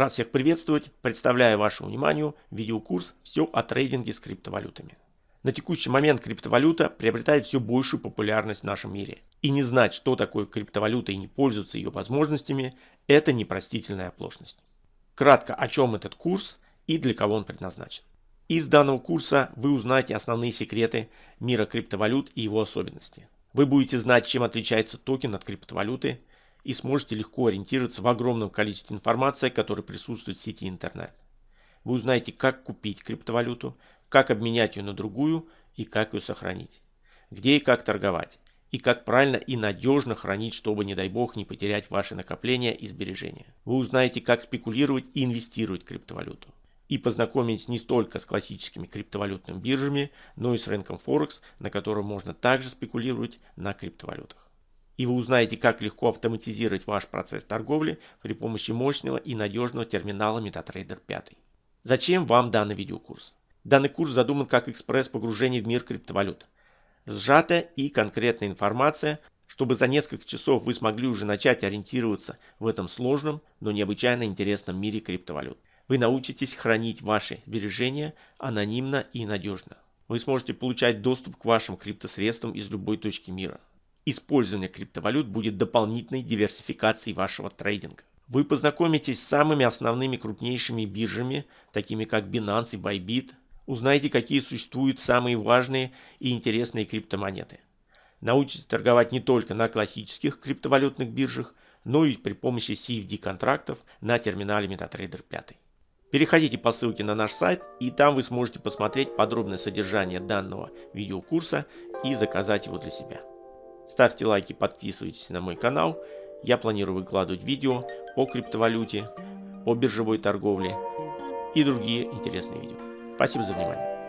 Рад всех приветствовать, представляю вашему вниманию видеокурс «Все о трейдинге с криптовалютами». На текущий момент криптовалюта приобретает все большую популярность в нашем мире. И не знать, что такое криптовалюта и не пользоваться ее возможностями – это непростительная оплошность. Кратко, о чем этот курс и для кого он предназначен. Из данного курса вы узнаете основные секреты мира криптовалют и его особенности. Вы будете знать, чем отличается токен от криптовалюты, и сможете легко ориентироваться в огромном количестве информации, которая присутствует в сети интернет. Вы узнаете, как купить криптовалюту, как обменять ее на другую и как ее сохранить. Где и как торговать. И как правильно и надежно хранить, чтобы, не дай бог, не потерять ваши накопления и сбережения. Вы узнаете, как спекулировать и инвестировать в криптовалюту. И познакомитесь не столько с классическими криптовалютными биржами, но и с рынком Форекс, на котором можно также спекулировать на криптовалютах и вы узнаете, как легко автоматизировать ваш процесс торговли при помощи мощного и надежного терминала MetaTrader 5. Зачем вам данный видеокурс? Данный курс задуман как экспресс погружения в мир криптовалют. Сжатая и конкретная информация, чтобы за несколько часов вы смогли уже начать ориентироваться в этом сложном, но необычайно интересном мире криптовалют. Вы научитесь хранить ваши сбережения анонимно и надежно. Вы сможете получать доступ к вашим криптосредствам из любой точки мира. Использование криптовалют будет дополнительной диверсификацией вашего трейдинга. Вы познакомитесь с самыми основными крупнейшими биржами, такими как Binance и Bybit. Узнаете, какие существуют самые важные и интересные криптомонеты. Научитесь торговать не только на классических криптовалютных биржах, но и при помощи CFD контрактов на терминале MetaTrader 5. Переходите по ссылке на наш сайт, и там вы сможете посмотреть подробное содержание данного видеокурса и заказать его для себя. Ставьте лайки, подписывайтесь на мой канал. Я планирую выкладывать видео по криптовалюте, по биржевой торговле и другие интересные видео. Спасибо за внимание.